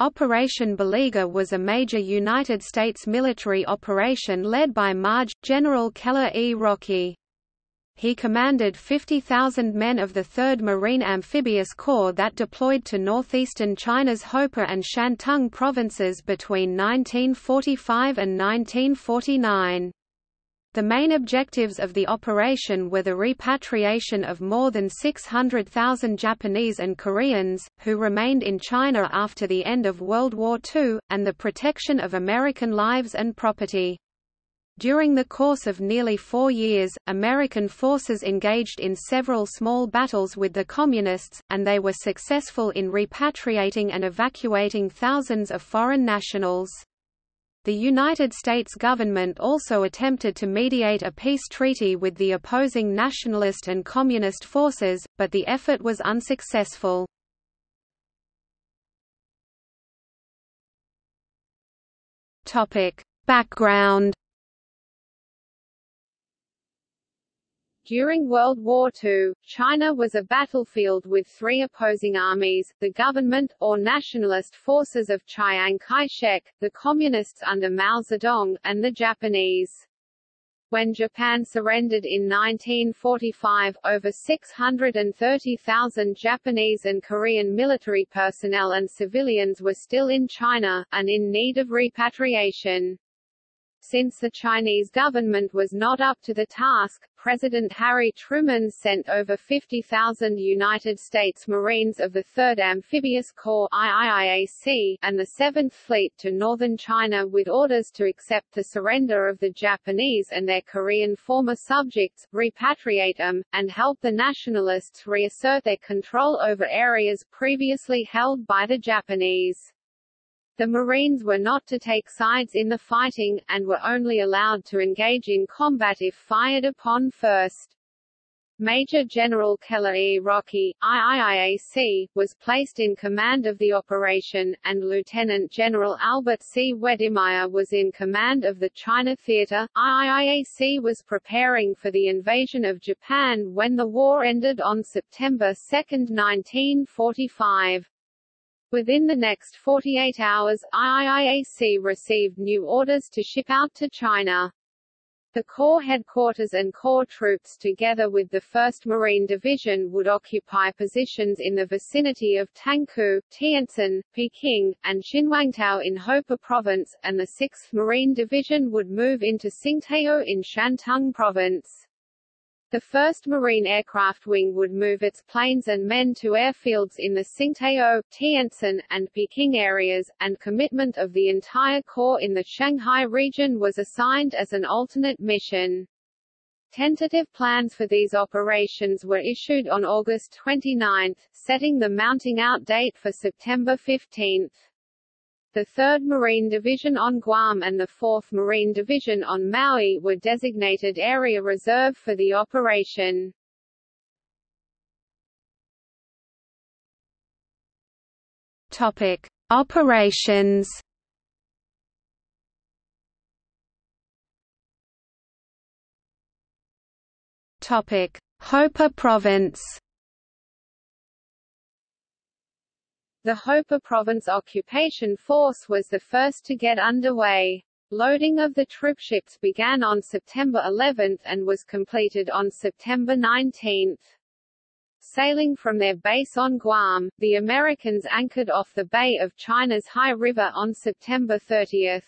Operation Beleaguer was a major United States military operation led by MAJ, General Keller E. Rockey. He commanded 50,000 men of the 3rd Marine Amphibious Corps that deployed to northeastern China's Hopeh and Shantung provinces between 1945 and 1949. The main objectives of the operation were the repatriation of more than 600,000 Japanese and Koreans, who remained in China after the end of World War II, and the protection of American lives and property. During the course of nearly four years, American forces engaged in several small battles with the Communists, and they were successful in repatriating and evacuating thousands of foreign nationals. The United States government also attempted to mediate a peace treaty with the opposing nationalist and communist forces, but the effort was unsuccessful. Topic: Background During World War II, China was a battlefield with three opposing armies, the government, or nationalist forces of Chiang Kai-shek, the Communists under Mao Zedong, and the Japanese. When Japan surrendered in 1945, over 630,000 Japanese and Korean military personnel and civilians were still in China, and in need of repatriation. Since the Chinese government was not up to the task, President Harry Truman sent over 50,000 United States Marines of the 3rd Amphibious Corps IIIAC, and the 7th Fleet to northern China with orders to accept the surrender of the Japanese and their Korean former subjects, repatriate them, and help the nationalists reassert their control over areas previously held by the Japanese. The Marines were not to take sides in the fighting, and were only allowed to engage in combat if fired upon first. Major General Keller E. Rockey, IIIAC, was placed in command of the operation, and Lieutenant General Albert C. Wedemeyer was in command of the China Theater. IIIAC was preparing for the invasion of Japan when the war ended on September 2, 1945. Within the next 48 hours, IIAC received new orders to ship out to China. The Corps headquarters and Corps troops together with the 1st Marine Division would occupy positions in the vicinity of Tangkou, Tientsin, Peking, and Qinhuangdao in Hopeh Province, and the 6th Marine Division would move into Tsingtao in Shantung Province. The 1st Marine Aircraft Wing would move its planes and men to airfields in the Tsingtao, Tientsin, and Peking areas, and commitment of the entire Corps in the Shanghai region was assigned as an alternate mission. Tentative plans for these operations were issued on August 29, setting the mounting out date for September 15. The 3rd Marine Division on Guam and the 4th Marine Division on Maui were designated Area Reserve for the operation. Topic: Operations. Topic: Hopeh Province. The Hopeh Province Occupation Force was the first to get underway. Loading of the troopships began on September 11 and was completed on September 19. Sailing from their base on Guam, the Americans anchored off the bay of China's Hai River on September 30.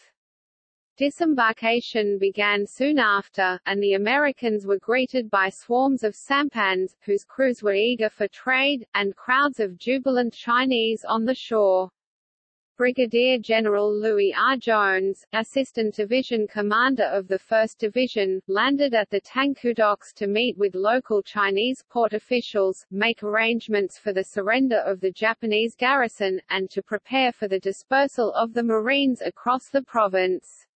Disembarkation began soon after, and the Americans were greeted by swarms of sampans, whose crews were eager for trade, and crowds of jubilant Chinese on the shore. Brigadier General Louis R. Jones, Assistant Division Commander of the 1st Division, landed at the Tangkou docks to meet with local Chinese port officials, make arrangements for the surrender of the Japanese garrison, and to prepare for the dispersal of the Marines across the province.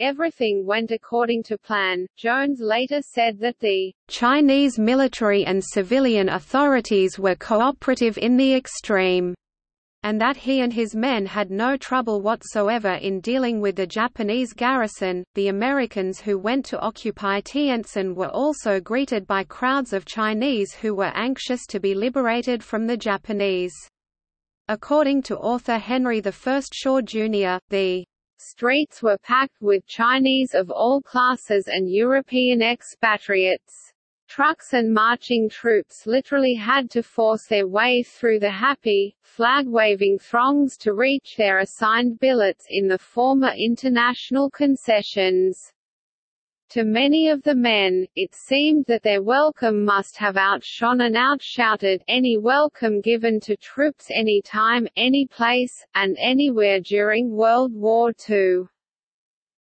Everything went according to plan. Jones later said that the Chinese military and civilian authorities were cooperative in the extreme, and that he and his men had no trouble whatsoever in dealing with the Japanese garrison. The Americans who went to occupy Tientsin were also greeted by crowds of Chinese who were anxious to be liberated from the Japanese. According to author Henry I Shaw Jr., the streets were packed with Chinese of all classes and European expatriates. Trucks and marching troops literally had to force their way through the happy, flag-waving throngs to reach their assigned billets in the former international concessions. To many of the men, it seemed that their welcome must have outshone and outshouted any welcome given to troops any time, any place, and anywhere during World War II.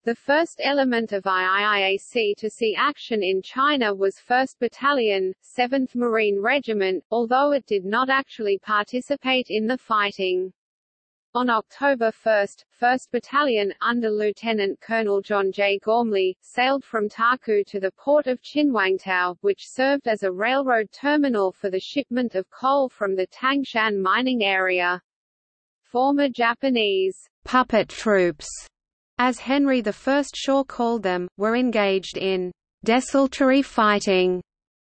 The first element of IIIAC to see action in China was 1st Battalion, 7th Marine Regiment, although it did not actually participate in the fighting. On October 1, 1st Battalion, under Lieutenant Colonel John J. Gormley, sailed from Taku to the port of Qinhuangdao, which served as a railroad terminal for the shipment of coal from the Tangshan mining area. Former Japanese puppet troops, as Henry I Shaw called them, were engaged in desultory fighting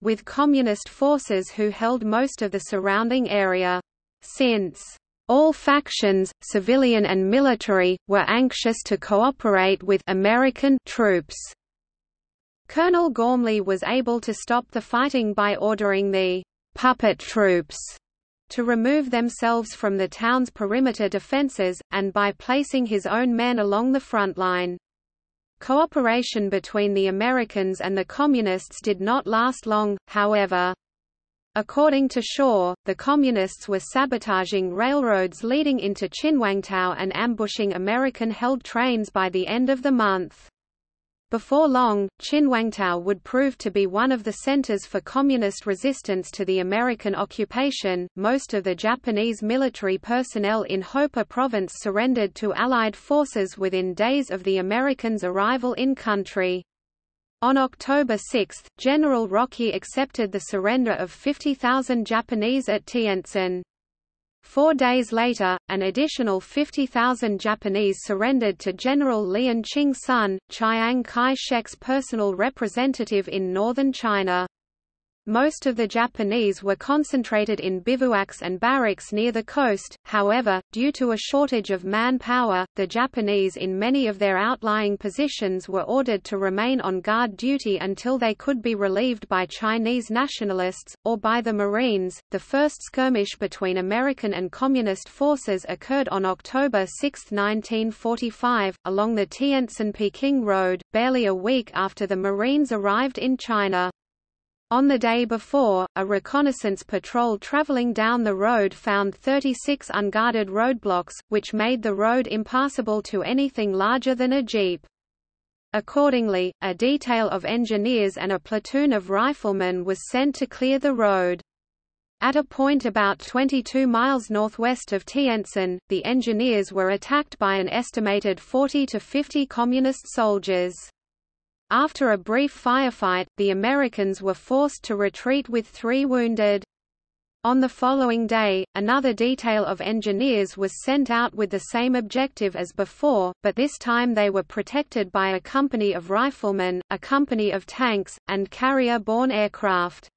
with communist forces who held most of the surrounding area. Since all factions, civilian and military, were anxious to cooperate with American troops. Colonel Gormley was able to stop the fighting by ordering the puppet troops to remove themselves from the town's perimeter defenses, and by placing his own men along the front line. Cooperation between the Americans and the Communists did not last long, however. According to Shaw, the Communists were sabotaging railroads leading into Qinhuangdao and ambushing American-held trains by the end of the month. Before long, Qinhuangdao would prove to be one of the centers for communist resistance to the American occupation. Most of the Japanese military personnel in Hopeh province surrendered to Allied forces within days of the Americans' arrival in country. On October 6, General Rockey accepted the surrender of 50,000 Japanese at Tientsin. Four days later, an additional 50,000 Japanese surrendered to General Lian Ching-sun, Chiang Kai-shek's personal representative in northern China. Most of the Japanese were concentrated in bivouacs and barracks near the coast, however, due to a shortage of manpower, the Japanese in many of their outlying positions were ordered to remain on guard duty until they could be relieved by Chinese nationalists, or by the Marines. The first skirmish between American and Communist forces occurred on October 6, 1945, along the Tientsin-Peking Road, barely a week after the Marines arrived in China. On the day before, a reconnaissance patrol traveling down the road found 36 unguarded roadblocks, which made the road impassable to anything larger than a jeep. Accordingly, a detail of engineers and a platoon of riflemen was sent to clear the road. At a point about 22 miles northwest of Tientsin, the engineers were attacked by an estimated 40 to 50 Communist soldiers. After a brief firefight, the Americans were forced to retreat with three wounded. On the following day, another detail of engineers was sent out with the same objective as before, but this time they were protected by a company of riflemen, a company of tanks, and carrier-borne aircraft.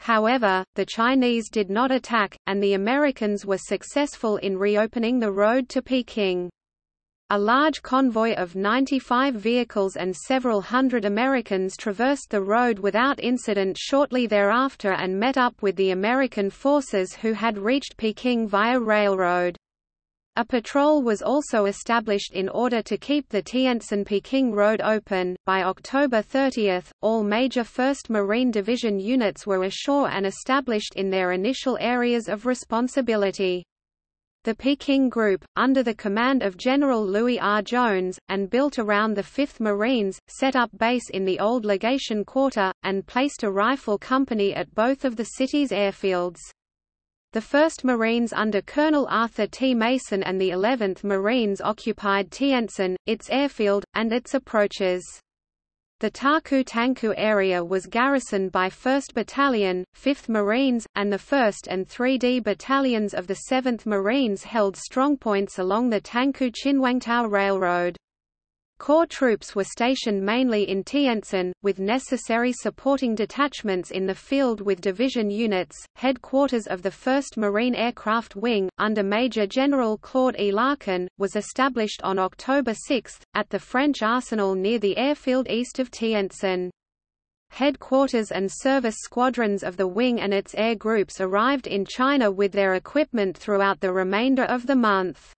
However, the Chinese did not attack, and the Americans were successful in reopening the road to Peking. A large convoy of 95 vehicles and several hundred Americans traversed the road without incident shortly thereafter and met up with the American forces who had reached Peking via railroad. A patrol was also established in order to keep the Tientsin-Peking road open. By October 30, all major 1st Marine Division units were ashore and established in their initial areas of responsibility. The Peking Group, under the command of General Louis R. Jones, and built around the 5th Marines, set up base in the old legation quarter, and placed a rifle company at both of the city's airfields. The 1st Marines under Colonel Arthur T. Mason and the 11th Marines occupied Tientsin, its airfield, and its approaches. The Taku Tanku area was garrisoned by 1st Battalion, 5th Marines, and the 1st and 3D Battalions of the 7th Marines held strongpoints along the Tanku Qinhuangdao Railroad. Corps troops were stationed mainly in Tientsin, with necessary supporting detachments in the field with division units. Headquarters of the 1st Marine Aircraft Wing, under Major General Claude E. Larkin, was established on October 6, at the French arsenal near the airfield east of Tientsin. Headquarters and service squadrons of the wing and its air groups arrived in China with their equipment throughout the remainder of the month.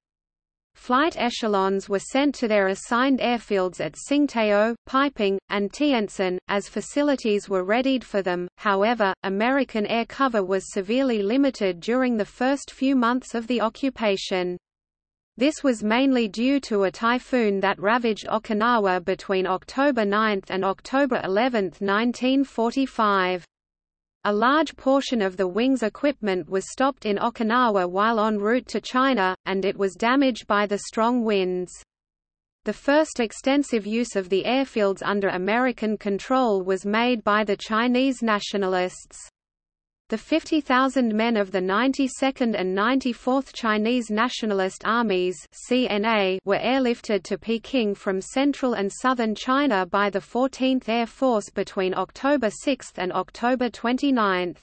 Flight echelons were sent to their assigned airfields at Tsingtao, Peiping, and Tientsin, as facilities were readied for them. However, American air cover was severely limited during the first few months of the occupation. This was mainly due to a typhoon that ravaged Okinawa between October 9 and October 11, 1945. A large portion of the wing's equipment was stopped in Okinawa while en route to China, and it was damaged by the strong winds. The first extensive use of the airfields under American control was made by the Chinese nationalists. The 50,000 men of the 92nd and 94th Chinese Nationalist Armies (CNA) were airlifted to Peking from central and southern China by the 14th Air Force between October 6 and October 29.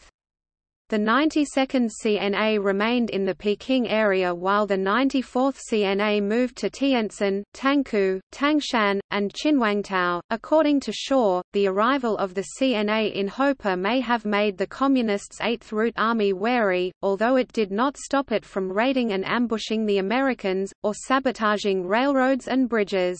The 92nd CNA remained in the Peking area while the 94th CNA moved to Tientsin, Tangkou, Tangshan, and Qinhuangdao. According to Shaw, the arrival of the CNA in Hopeh may have made the Communists' 8th Route Army wary, although it did not stop it from raiding and ambushing the Americans, or sabotaging railroads and bridges.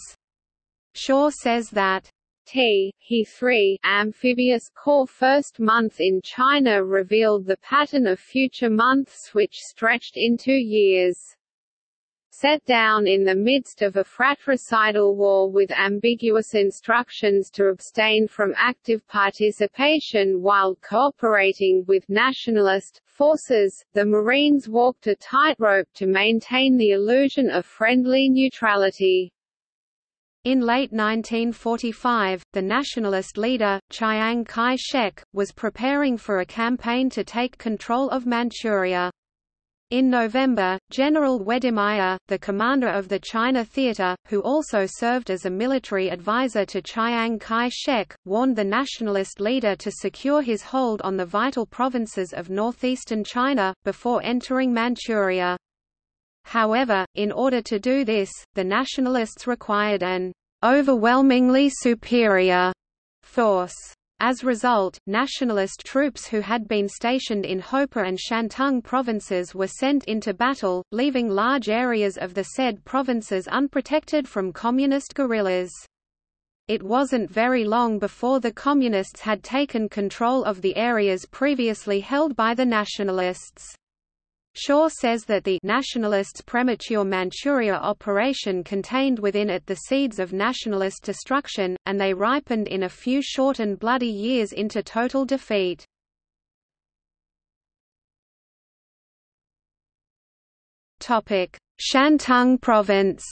Shaw says that T. He 3 amphibious corps first month in China revealed the pattern of future months which stretched into years. Set down in the midst of a fratricidal war with ambiguous instructions to abstain from active participation while cooperating with nationalist forces, the Marines walked a tightrope to maintain the illusion of friendly neutrality. In late 1945, the nationalist leader, Chiang Kai-shek, was preparing for a campaign to take control of Manchuria. In November, General Wedemeyer, the commander of the China Theater, who also served as a military advisor to Chiang Kai-shek, warned the nationalist leader to secure his hold on the vital provinces of northeastern China, before entering Manchuria. However, in order to do this, the nationalists required an overwhelmingly superior force. As a result, nationalist troops who had been stationed in Hopeh and Shantung provinces were sent into battle, leaving large areas of the said provinces unprotected from communist guerrillas. It wasn't very long before the Communists had taken control of the areas previously held by the nationalists. Shaw says that the nationalists' premature Manchuria operation contained within it the seeds of nationalist destruction, and they ripened in a few short and bloody years into total defeat. Shantung Province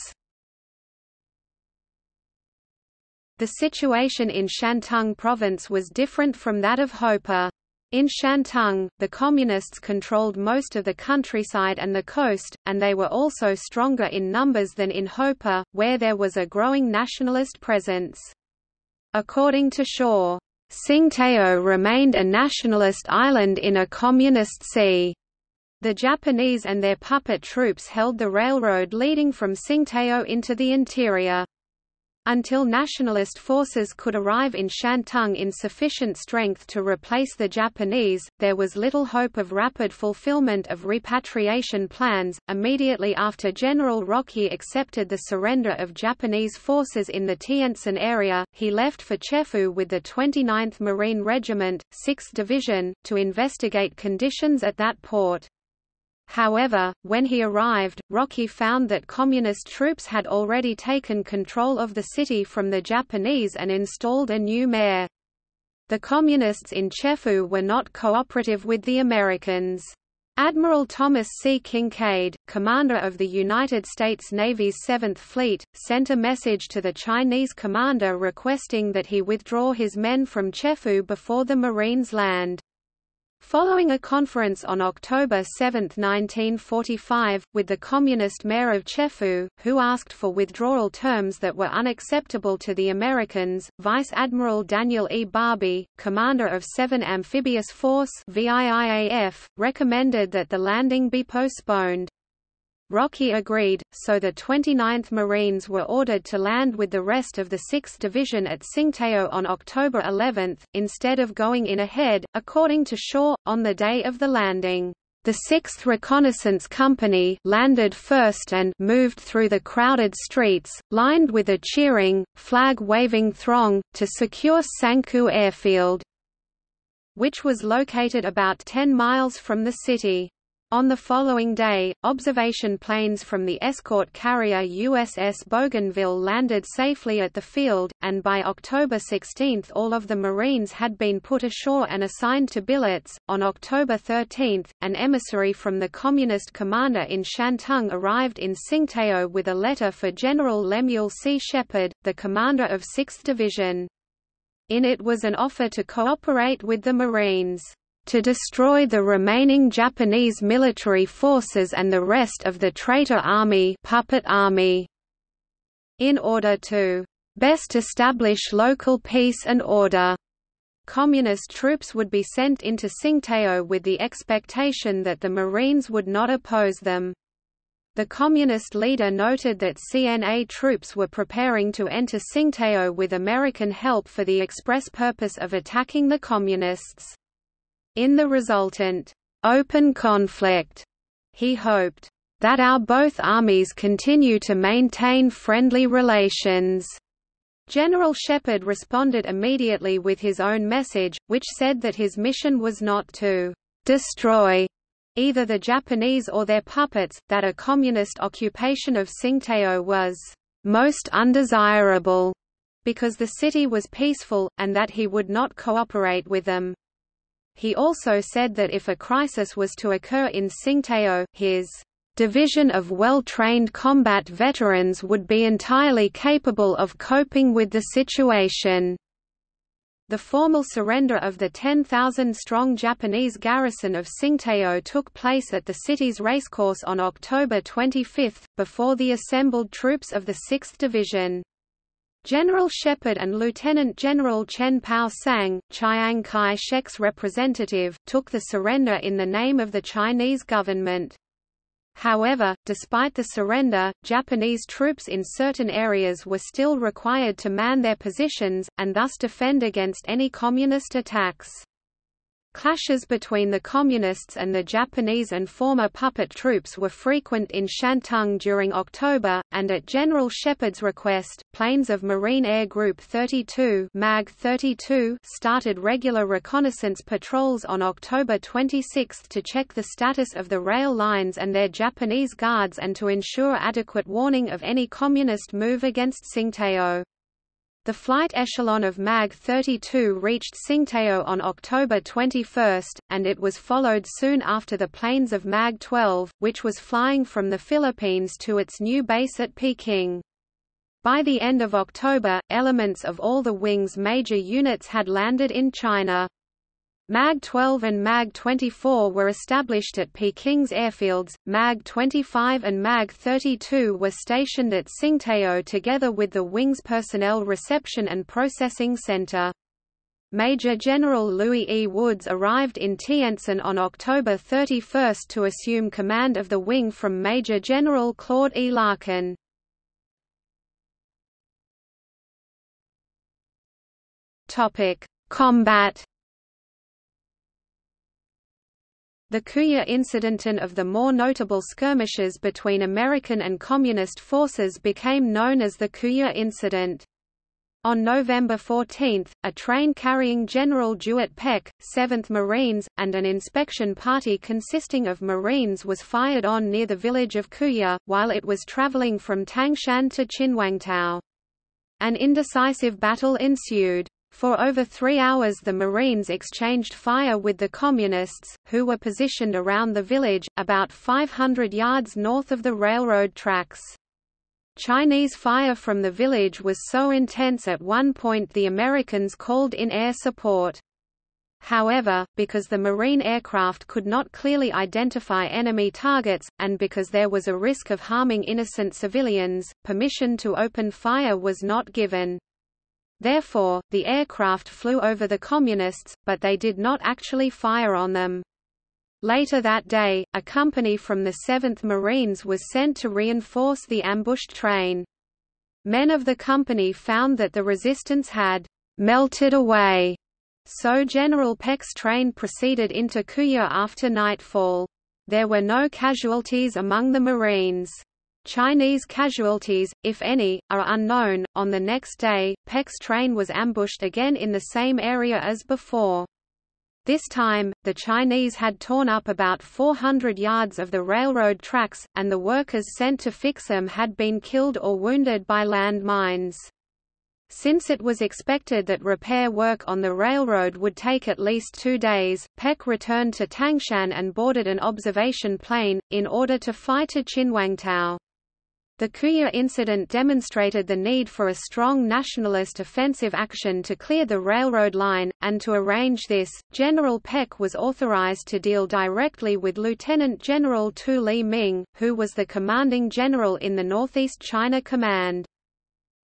The situation in Shantung Province was different from that of Hopeh. In Shantung, the Communists controlled most of the countryside and the coast, and they were also stronger in numbers than in Hopeh, where there was a growing nationalist presence. According to Shaw, Tsingtao remained a nationalist island in a communist sea. The Japanese and their puppet troops held the railroad leading from Tsingtao into the interior. Until nationalist forces could arrive in Shantung in sufficient strength to replace the Japanese, there was little hope of rapid fulfillment of repatriation plans. Immediately after General Rockey accepted the surrender of Japanese forces in the Tientsin area, he left for Chefoo with the 29th Marine Regiment, 6th Division, to investigate conditions at that port. However, when he arrived, Rockey found that Communist troops had already taken control of the city from the Japanese and installed a new mayor. The Communists in Chefoo were not cooperative with the Americans. Admiral Thomas C. Kinkaid, commander of the United States Navy's Seventh Fleet, sent a message to the Chinese commander requesting that he withdraw his men from Chefoo before the Marines land. Following a conference on October 7, 1945, with the communist mayor of Chefoo, who asked for withdrawal terms that were unacceptable to the Americans, Vice Admiral Daniel E. Barbey, commander of 7 Amphibious Force VIIAF, recommended that the landing be postponed. Rockey agreed, so the 29th Marines were ordered to land with the rest of the 6th Division at Tsingtao on October 11, instead of going in ahead, according to Shaw, on the day of the landing. The 6th Reconnaissance Company landed first and moved through the crowded streets, lined with a cheering, flag-waving throng, to secure Sanku Airfield, which was located about 10 miles from the city. On the following day, observation planes from the escort carrier USS Bougainville landed safely at the field, and by October 16 all of the Marines had been put ashore and assigned to billets. On October 13, an emissary from the Communist commander in Shantung arrived in Tsingtao with a letter for General Lemuel C. Shepard, the commander of 6th Division. In it was an offer to cooperate with the Marines to destroy the remaining Japanese military forces and the rest of the traitor army, puppet army in order to best establish local peace and order. Communist troops would be sent into Tsingtao with the expectation that the Marines would not oppose them. The Communist leader noted that CNA troops were preparing to enter Tsingtao with American help for the express purpose of attacking the Communists. In the resultant open conflict, he hoped that our both armies continue to maintain friendly relations. General Shepard responded immediately with his own message, which said that his mission was not to destroy either the Japanese or their puppets, that a communist occupation of Tsingtao was most undesirable because the city was peaceful, and that he would not cooperate with them. He also said that if a crisis was to occur in Tsingtao, his division of well-trained combat veterans would be entirely capable of coping with the situation. The formal surrender of the 10,000-strong Japanese garrison of Tsingtao took place at the city's racecourse on October 25, before the assembled troops of the 6th Division. General Shepard and Lieutenant General Chen Pao Sang, Chiang Kai-shek's representative, took the surrender in the name of the Chinese government. However, despite the surrender, Japanese troops in certain areas were still required to man their positions, and thus defend against any communist attacks. Clashes between the Communists and the Japanese and former puppet troops were frequent in Shantung during October, and at General Shepard's request, planes of Marine Air Group 32, MAG 32 started regular reconnaissance patrols on October 26 to check the status of the rail lines and their Japanese guards and to ensure adequate warning of any Communist move against Tsingtao. The flight echelon of MAG-32 reached Tsingtao on October 21, and it was followed soon after the planes of MAG-12, which was flying from the Philippines to its new base at Peking. By the end of October, elements of all the wing's major units had landed in China. MAG-12 and MAG-24 were established at Peking's airfields, MAG-25 and MAG-32 were stationed at Tsingtao together with the Wing's Personnel Reception and Processing Center. Major General Louis E. Woods arrived in Tientsin on October 31 to assume command of the wing from Major General Claude E. Larkin. Combat The Kuyeh incident and of the more notable skirmishes between American and Communist forces became known as the Kuyeh incident. On November 14, a train carrying General DeWitt Peck, 7th Marines, and an inspection party consisting of Marines was fired on near the village of Kuyeh, while it was traveling from Tangshan to Chinwangtao. An indecisive battle ensued. For over three hours the Marines exchanged fire with the Communists, who were positioned around the village, about 500 yards north of the railroad tracks. Chinese fire from the village was so intense at one point the Americans called in air support. However, because the Marine aircraft could not clearly identify enemy targets, and because there was a risk of harming innocent civilians, permission to open fire was not given. Therefore, the aircraft flew over the Communists, but they did not actually fire on them. Later that day, a company from the 7th Marines was sent to reinforce the ambushed train. Men of the company found that the resistance had melted away so General Peck's train proceeded into Kuyeh after nightfall. There were no casualties among the Marines. Chinese casualties, if any, are unknown. On the next day, Peck's train was ambushed again in the same area as before. This time, the Chinese had torn up about 400 yards of the railroad tracks, and the workers sent to fix them had been killed or wounded by land mines. Since it was expected that repair work on the railroad would take at least two days, Peck returned to Tangshan and boarded an observation plane, in order to fly to Qinhuangdao. The Kuyeh incident demonstrated the need for a strong nationalist offensive action to clear the railroad line, and to arrange this, General Peck was authorized to deal directly with Lieutenant General Tu Li Ming, who was the commanding general in the Northeast China Command.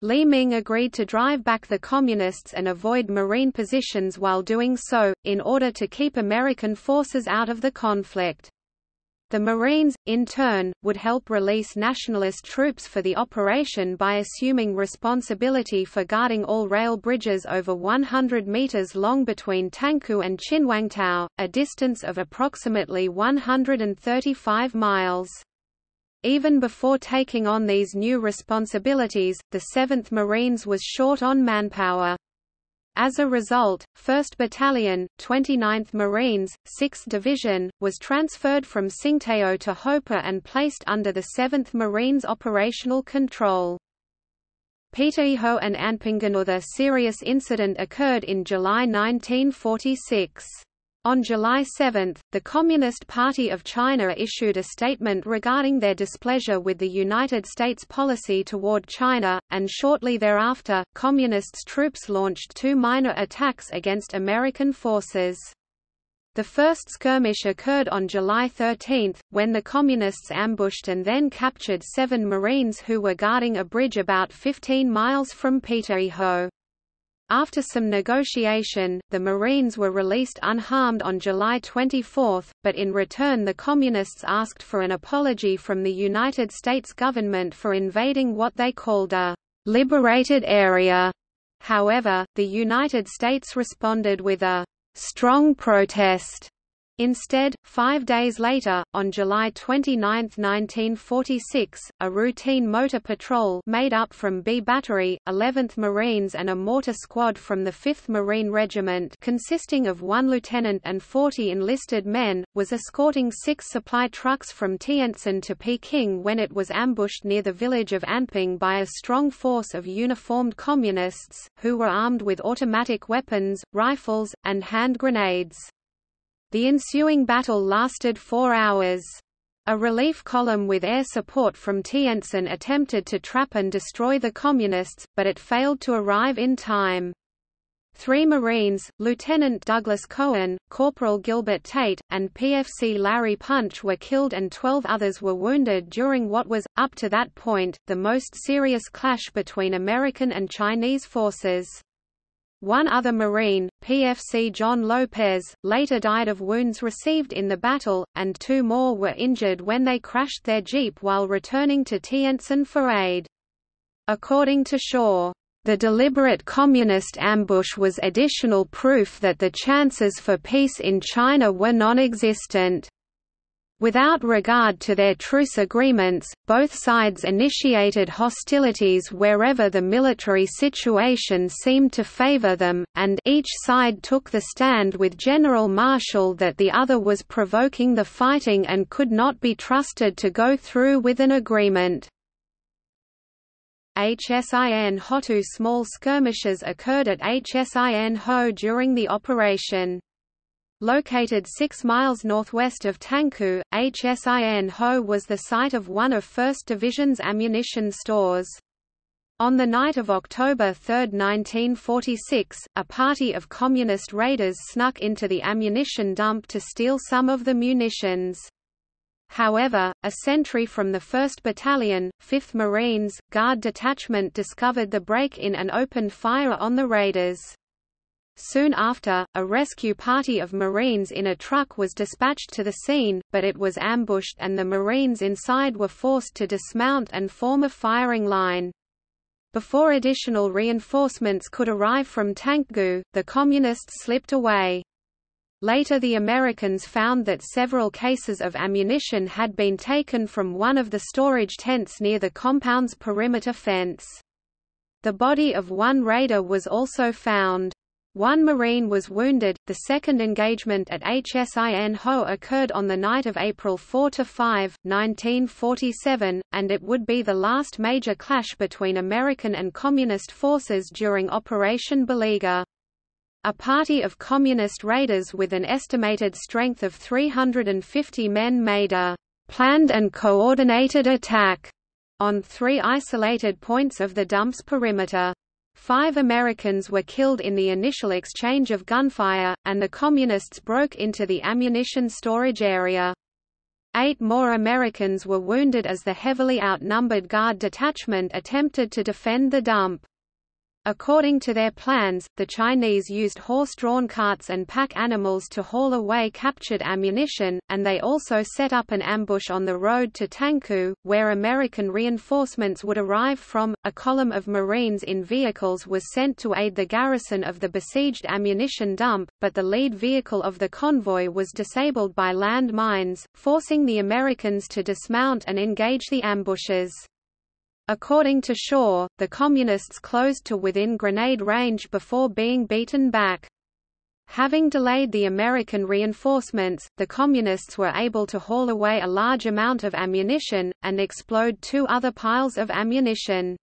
Li Ming agreed to drive back the Communists and avoid Marine positions while doing so, in order to keep American forces out of the conflict. The Marines, in turn, would help release nationalist troops for the operation by assuming responsibility for guarding all rail bridges over 100 meters long between Tangkou and Qinhuangdao, a distance of approximately 135 miles. Even before taking on these new responsibilities, the 7th Marines was short on manpower. As a result, 1st Battalion, 29th Marines, 6th Division, was transferred from Tsingtao to Hopeh and placed under the 7th Marines operational control. Peitou and Anping another serious incident occurred in July 1946. On July 7, the Communist Party of China issued a statement regarding their displeasure with the United States policy toward China, and shortly thereafter, Communists' troops launched two minor attacks against American forces. The first skirmish occurred on July 13, when the Communists ambushed and then captured seven Marines who were guarding a bridge about 15 miles from Peitou. After some negotiation, the Marines were released unharmed on July 24, but in return the Communists asked for an apology from the United States government for invading what they called a «liberated area». However, the United States responded with a «strong protest» Instead, five days later, on July 29, 1946, a routine motor patrol made up from B Battery, 11th Marines and a mortar squad from the 5th Marine Regiment consisting of one lieutenant and 40 enlisted men, was escorting six supply trucks from Tientsin to Peking when it was ambushed near the village of Anping by a strong force of uniformed communists, who were armed with automatic weapons, rifles, and hand grenades. The ensuing battle lasted four hours. A relief column with air support from Tientsin attempted to trap and destroy the Communists, but it failed to arrive in time. Three Marines, Lieutenant Douglas Cohen, Corporal Gilbert Tate, and PFC Larry Punch were killed and 12 others were wounded during what was, up to that point, the most serious clash between American and Chinese forces. One other Marine, PFC John Lopez, later died of wounds received in the battle, and two more were injured when they crashed their jeep while returning to Tientsin for aid. According to Shaw, the deliberate communist ambush was additional proof that the chances for peace in China were non-existent. Without regard to their truce agreements, both sides initiated hostilities wherever the military situation seemed to favor them, and each side took the stand with General Marshall that the other was provoking the fighting and could not be trusted to go through with an agreement. HSIN Hotu small skirmishes occurred at HSIN Ho during the operation. Located 6 miles northwest of Tangkou, HSIN Ho was the site of one of 1st Division's ammunition stores. On the night of October 3, 1946, a party of communist raiders snuck into the ammunition dump to steal some of the munitions. However, a sentry from the 1st Battalion, 5th Marines, Guard Detachment discovered the break-in and opened fire on the raiders. Soon after, a rescue party of Marines in a truck was dispatched to the scene, but it was ambushed and the Marines inside were forced to dismount and form a firing line. Before additional reinforcements could arrive from Tanggu, the Communists slipped away. Later the Americans found that several cases of ammunition had been taken from one of the storage tents near the compound's perimeter fence. The body of one raider was also found. One Marine was wounded. The second engagement at HSIN Ho occurred on the night of April 4–5, 1947, and it would be the last major clash between American and Communist forces during Operation Beleaguer. A party of Communist raiders with an estimated strength of 350 men made a planned and coordinated attack on three isolated points of the dump's perimeter. Five Americans were killed in the initial exchange of gunfire, and the Communists broke into the ammunition storage area. Eight more Americans were wounded as the heavily outnumbered Guard detachment attempted to defend the dump. According to their plans, the Chinese used horse-drawn carts and pack animals to haul away captured ammunition, and they also set up an ambush on the road to Tanggu, where American reinforcements would arrive from. A column of Marines in vehicles was sent to aid the garrison of the besieged ammunition dump, but the lead vehicle of the convoy was disabled by land mines, forcing the Americans to dismount and engage the ambushes. According to Shaw, the Communists closed to within grenade range before being beaten back. Having delayed the American reinforcements, the Communists were able to haul away a large amount of ammunition, and explode two other piles of ammunition.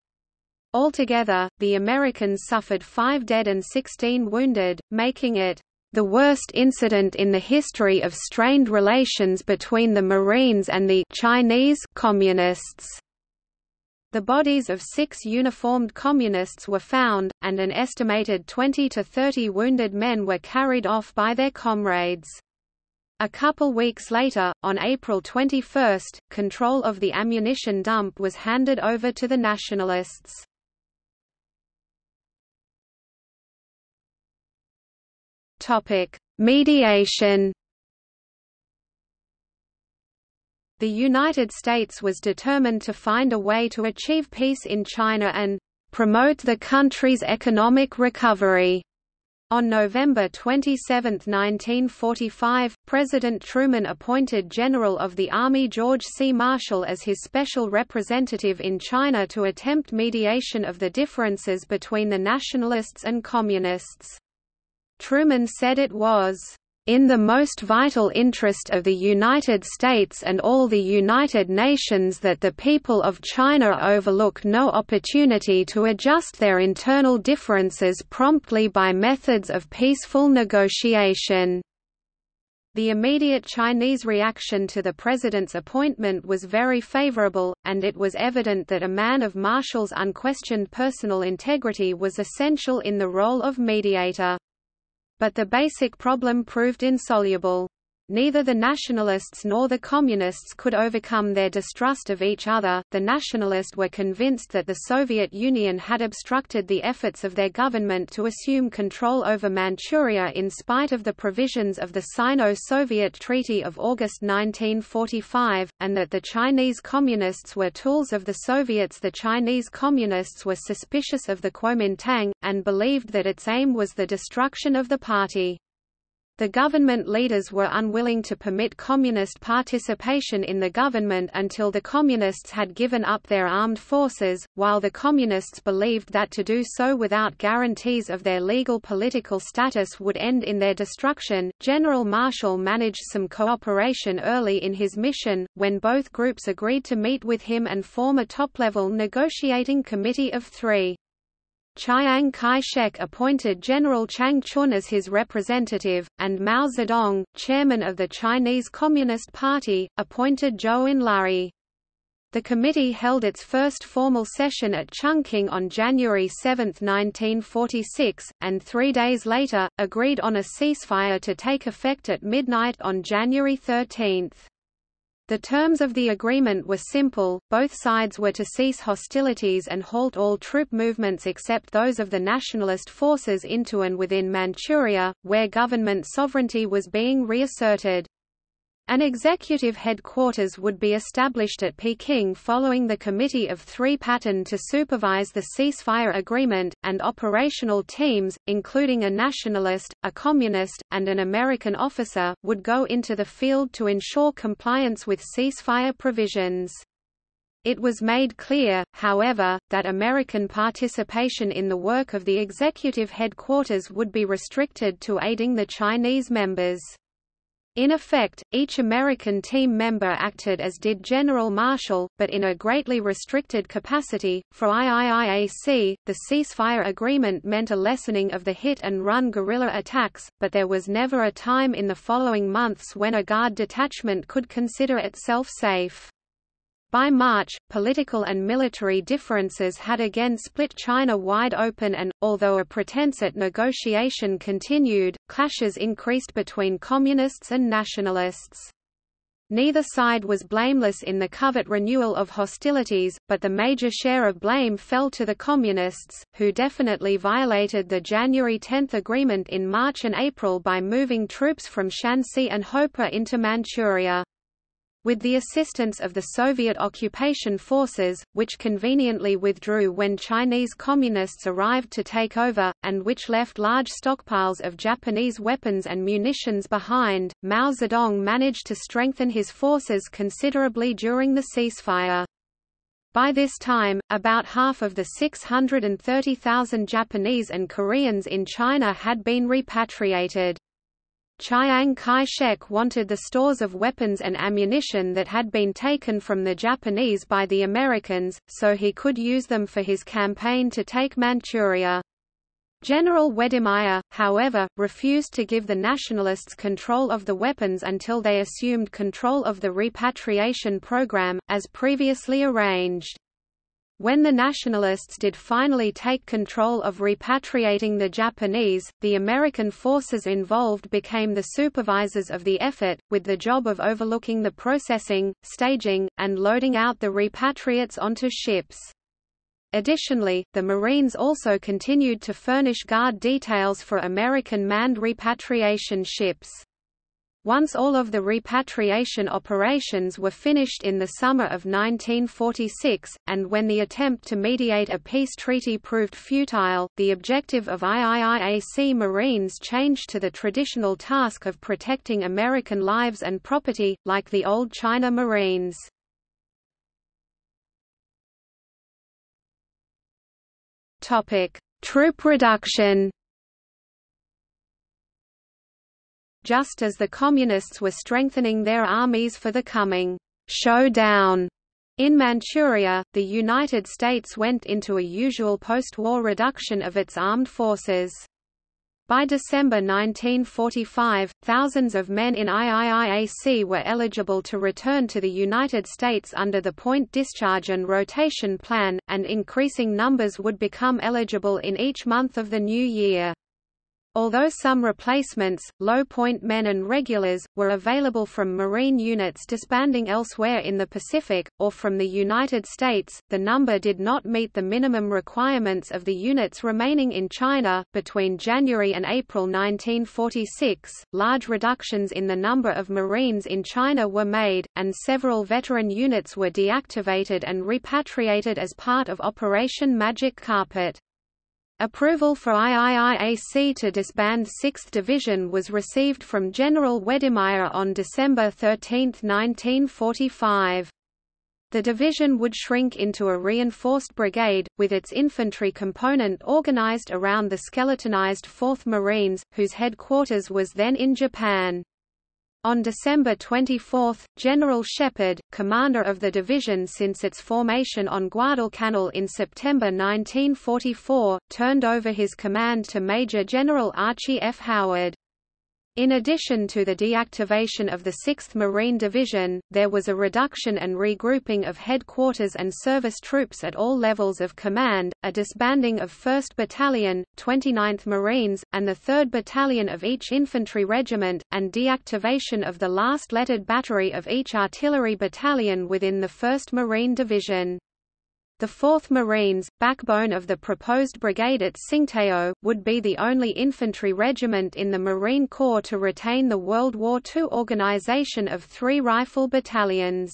Altogether, the Americans suffered five dead and 16 wounded, making it the worst incident in the history of strained relations between the Marines and the Chinese Communists. The bodies of six uniformed communists were found, and an estimated 20 to 30 wounded men were carried off by their comrades. A couple weeks later, on April 21, control of the ammunition dump was handed over to the Nationalists. Mediation The United States was determined to find a way to achieve peace in China and promote the country's economic recovery. On November 27, 1945, President Truman appointed General of the Army George C. Marshall as his special representative in China to attempt mediation of the differences between the nationalists and communists. Truman said it was in the most vital interest of the United States and all the United Nations that the people of China overlook no opportunity to adjust their internal differences promptly by methods of peaceful negotiation. The immediate Chinese reaction to the president's appointment was very favorable, and it was evident that a man of Marshall's unquestioned personal integrity was essential in the role of mediator. But the basic problem proved insoluble. Neither the nationalists nor the communists could overcome their distrust of each other. The nationalists were convinced that the Soviet Union had obstructed the efforts of their government to assume control over Manchuria in spite of the provisions of the Sino-Soviet Treaty of August 1945, and that the Chinese communists were tools of the Soviets. The Chinese communists were suspicious of the Kuomintang, and believed that its aim was the destruction of the party. The government leaders were unwilling to permit communist participation in the government until the communists had given up their armed forces, while the communists believed that to do so without guarantees of their legal political status would end in their destruction. General Marshall managed some cooperation early in his mission, when both groups agreed to meet with him and form a top-level negotiating committee of three. Chiang Kai-shek appointed General Chang Chun as his representative, and Mao Zedong, chairman of the Chinese Communist Party, appointed Zhou Enlai. The committee held its first formal session at Chungking on January 7, 1946, and three days later, agreed on a ceasefire to take effect at midnight on January 13. The terms of the agreement were simple, both sides were to cease hostilities and halt all troop movements except those of the nationalist forces into and within Manchuria, where government sovereignty was being reasserted. An executive headquarters would be established at Peking following the Committee of Three pattern to supervise the ceasefire agreement, and operational teams, including a nationalist, a communist, and an American officer, would go into the field to ensure compliance with ceasefire provisions. It was made clear, however, that American participation in the work of the executive headquarters would be restricted to aiding the Chinese members. In effect, each American team member acted as did General Marshall, but in a greatly restricted capacity. For IIIAC, the ceasefire agreement meant a lessening of the hit-and-run guerrilla attacks, but there was never a time in the following months when a Guard detachment could consider itself safe. By March, political and military differences had again split China wide open and, although a pretense at negotiation continued, clashes increased between communists and nationalists. Neither side was blameless in the covert renewal of hostilities, but the major share of blame fell to the Communists, who definitely violated the January 10 agreement in March and April by moving troops from Shanxi and Hopeh into Manchuria. With the assistance of the Soviet occupation forces, which conveniently withdrew when Chinese communists arrived to take over, and which left large stockpiles of Japanese weapons and munitions behind, Mao Zedong managed to strengthen his forces considerably during the ceasefire. By this time, about half of the 630,000 Japanese and Koreans in China had been repatriated. Chiang Kai-shek wanted the stores of weapons and ammunition that had been taken from the Japanese by the Americans, so he could use them for his campaign to take Manchuria. General Wedemeyer, however, refused to give the Nationalists control of the weapons until they assumed control of the repatriation program, as previously arranged. When the Nationalists did finally take control of repatriating the Japanese, the American forces involved became the supervisors of the effort, with the job of overlooking the processing, staging, and loading out the repatriates onto ships. Additionally, the Marines also continued to furnish guard details for American manned repatriation ships. Once all of the repatriation operations were finished in the summer of 1946, and when the attempt to mediate a peace treaty proved futile, the objective of IIIAC Marines changed to the traditional task of protecting American lives and property, like the old China Marines. Troop reduction just as the Communists were strengthening their armies for the coming showdown in Manchuria, the United States went into a usual post-war reduction of its armed forces. By December 1945, thousands of men in IIIAC were eligible to return to the United States under the Point Discharge and Rotation Plan, and increasing numbers would become eligible in each month of the new year. Although some replacements, low-point men and regulars, were available from Marine units disbanding elsewhere in the Pacific, or from the United States, the number did not meet the minimum requirements of the units remaining in China. Between January and April 1946, large reductions in the number of Marines in China were made, and several veteran units were deactivated and repatriated as part of Operation Magic Carpet. Approval for IIIAC to disband 6th Division was received from General Wedemeyer on December 13, 1945. The division would shrink into a reinforced brigade, with its infantry component organized around the skeletonized 4th Marines, whose headquarters was then in Japan. On December 24, General Shepherd, commander of the division since its formation on Guadalcanal in September 1944, turned over his command to Major General Archie F. Howard. In addition to the deactivation of the 6th Marine Division, there was a reduction and regrouping of headquarters and service troops at all levels of command, a disbanding of 1st Battalion, 29th Marines, and the 3rd Battalion of each infantry regiment, and deactivation of the last lettered battery of each artillery battalion within the 1st Marine Division. The 4th Marines, backbone of the proposed brigade at Tsingtao, would be the only infantry regiment in the Marine Corps to retain the World War II organization of three rifle battalions.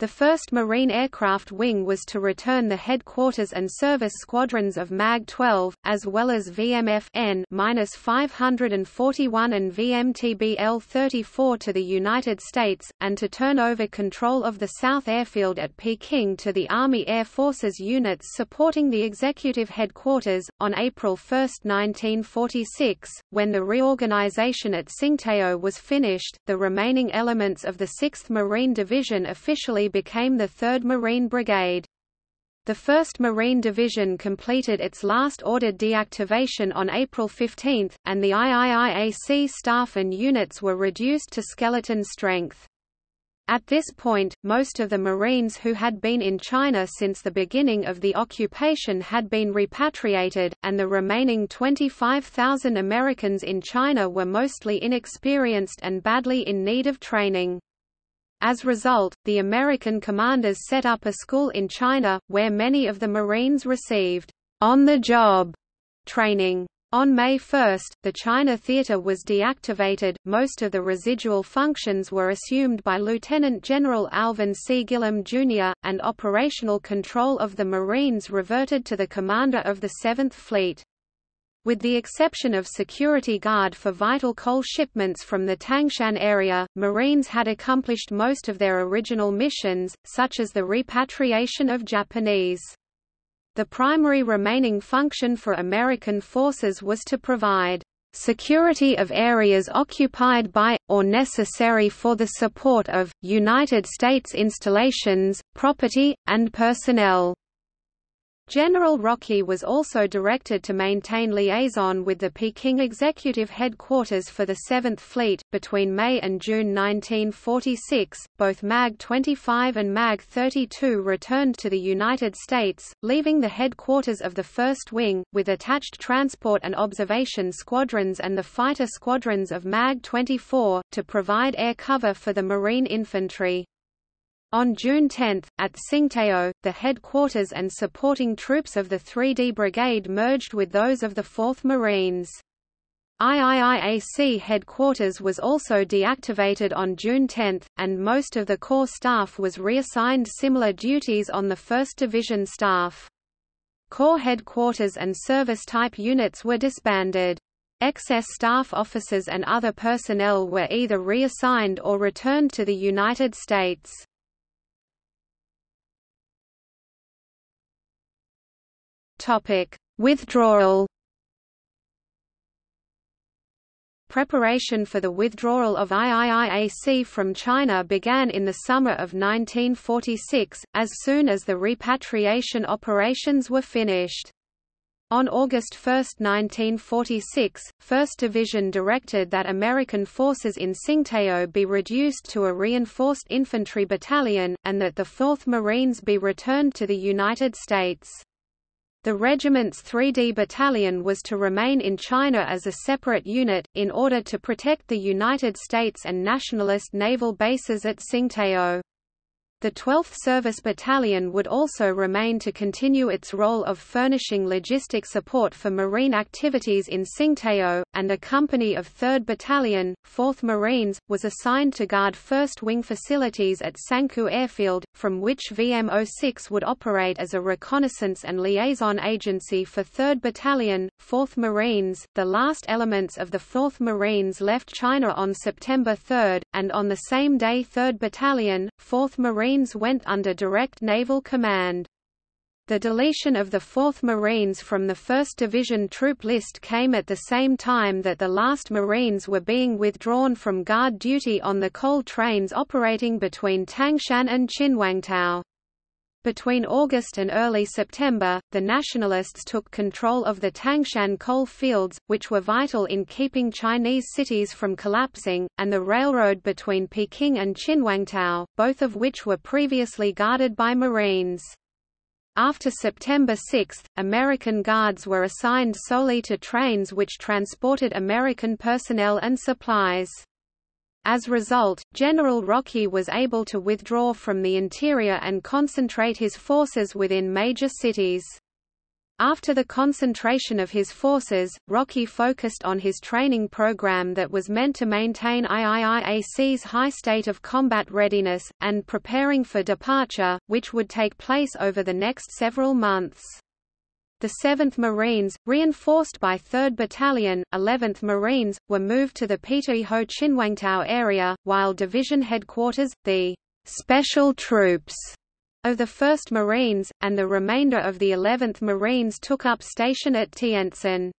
The 1st Marine Aircraft Wing was to return the headquarters and service squadrons of MAG-12, as well as VMF N-541 and VMTB-L-34 to the United States, and to turn over control of the South Airfield at Peking to the Army Air Forces units supporting the executive headquarters. On April 1, 1946, when the reorganization at Tsingtao was finished, the remaining elements of the 6th Marine Division officially became the 3rd Marine Brigade. The 1st Marine Division completed its last ordered deactivation on April 15, and the IIIAC staff and units were reduced to skeleton strength. At this point, most of the Marines who had been in China since the beginning of the occupation had been repatriated, and the remaining 25,000 Americans in China were mostly inexperienced and badly in need of training. As a result, the American commanders set up a school in China, where many of the Marines received on-the-job training. On May 1, the China Theater was deactivated, most of the residual functions were assumed by Lieutenant General Alvin C. Gillem, Jr., and operational control of the Marines reverted to the commander of the 7th Fleet. With the exception of security guard for vital coal shipments from the Tangshan area, Marines had accomplished most of their original missions, such as the repatriation of Japanese. The primary remaining function for American forces was to provide security of areas occupied by, or necessary for the support of, United States installations, property, and personnel. General Rockey was also directed to maintain liaison with the Peking Executive Headquarters for the 7th Fleet. Between May and June 1946, both MAG 25 and MAG 32 returned to the United States, leaving the headquarters of the 1st Wing, with attached transport and observation squadrons and the fighter squadrons of MAG 24, to provide air cover for the Marine infantry. On June 10, at Tsingtao, the headquarters and supporting troops of the 3D Brigade merged with those of the 4th Marines. IIIAC headquarters was also deactivated on June 10, and most of the Corps staff was reassigned similar duties on the 1st Division staff. Corps headquarters and service-type units were disbanded. Excess staff officers and other personnel were either reassigned or returned to the United States. Topic: Withdrawal. Preparation for the withdrawal of IIIAC from China began in the summer of 1946, as soon as the repatriation operations were finished. On August 1, 1946, 1st Division directed that American forces in Tsingtao be reduced to a reinforced infantry battalion, and that the 4th Marines be returned to the United States. The regiment's 3D Battalion was to remain in China as a separate unit, in order to protect the United States and nationalist naval bases at Tsingtao. The 12th Service Battalion would also remain to continue its role of furnishing logistic support for Marine activities in Tsingtao, and a company of 3rd Battalion, 4th Marines, was assigned to guard 1st Wing facilities at Tsangkou Airfield, from which VM-06 would operate as a reconnaissance and liaison agency for 3rd Battalion, 4th Marines. The last elements of the 4th Marines left China on September 3, and on the same day 3rd Battalion, 4th Marines Marines went under direct naval command. The deletion of the 4th Marines from the 1st Division troop list came at the same time that the last Marines were being withdrawn from guard duty on the coal trains operating between Tangshan and Qinhuangdao. Between August and early September, the Nationalists took control of the Tangshan coal fields, which were vital in keeping Chinese cities from collapsing, and the railroad between Peking and Qinhuangdao, both of which were previously guarded by Marines. After September 6, American Guards were assigned solely to trains which transported American personnel and supplies. As a result, General Rockey was able to withdraw from the interior and concentrate his forces within major cities. After the concentration of his forces, Rockey focused on his training program that was meant to maintain IIIAC's high state of combat readiness, and preparing for departure, which would take place over the next several months. The 7th Marines, reinforced by 3rd Battalion, 11th Marines, were moved to the Peitai-ho Qinhuangdao area, while division headquarters, the «special troops» of the 1st Marines, and the remainder of the 11th Marines took up station at Tientsin.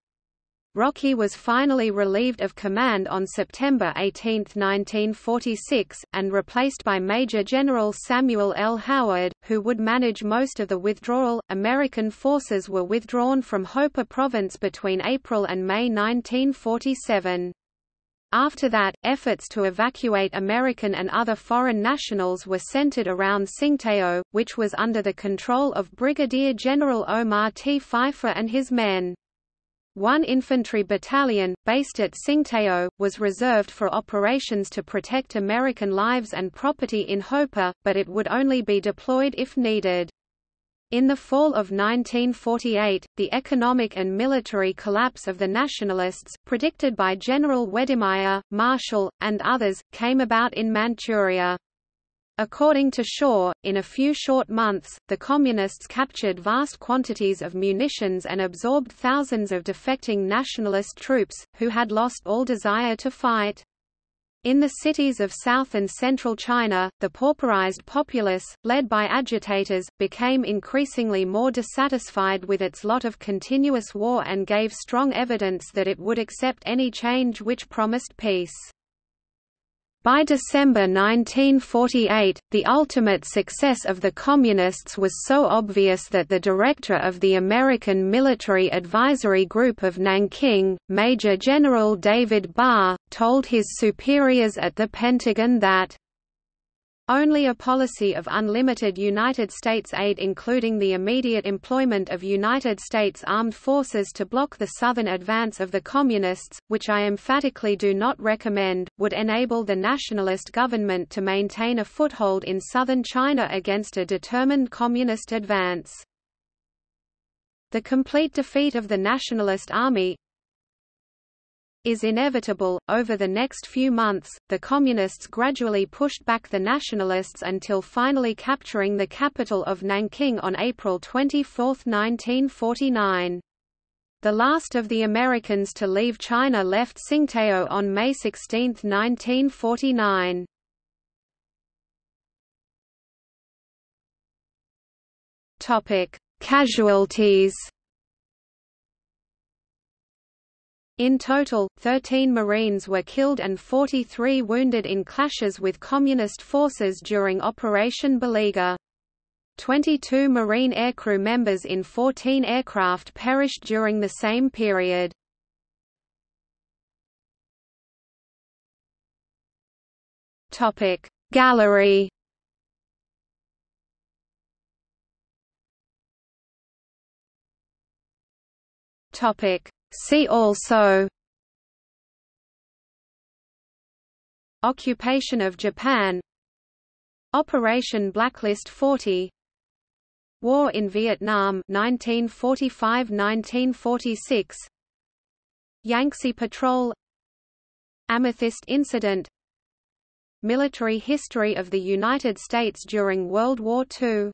Rockey was finally relieved of command on September 18, 1946, and replaced by Major General Samuel L. Howard, who would manage most of the withdrawal. American forces were withdrawn from Hopeh Province between April and May 1947. After that, efforts to evacuate American and other foreign nationals were centered around Tsingtao, which was under the control of Brigadier General Omar T. Pfeiffer and his men. One infantry battalion, based at Tsingtao, was reserved for operations to protect American lives and property in Hopeh, but it would only be deployed if needed. In the fall of 1948, the economic and military collapse of the Nationalists, predicted by General Wedemeyer, Marshall, and others, came about in Manchuria. According to Shaw, in a few short months, the Communists captured vast quantities of munitions and absorbed thousands of defecting nationalist troops, who had lost all desire to fight. In the cities of south and central China, the pauperized populace, led by agitators, became increasingly more dissatisfied with its lot of continuous war and gave strong evidence that it would accept any change which promised peace. By December 1948, the ultimate success of the Communists was so obvious that the director of the American Military Advisory Group of Nanking, Major General David Barr, told his superiors at the Pentagon that only a policy of unlimited United States aid including the immediate employment of United States Armed Forces to block the southern advance of the Communists, which I emphatically do not recommend, would enable the nationalist government to maintain a foothold in southern China against a determined Communist advance. The complete defeat of the Nationalist Army, is inevitable. Over the next few months, the Communists gradually pushed back the Nationalists until finally capturing the capital of Nanking on April 24, 1949. The last of the Americans to leave China left Tsingtao on May 16, 1949. Topic: Casualties In total, 13 Marines were killed and 43 wounded in clashes with Communist forces during Operation Beleaguer. 22 Marine aircrew members in 14 aircraft perished during the same period. Gallery Topic See also Occupation of Japan Operation Blacklist 40 War in Vietnam 1945–1946 Yangtze Patrol Amethyst Incident Military history of the United States during World War II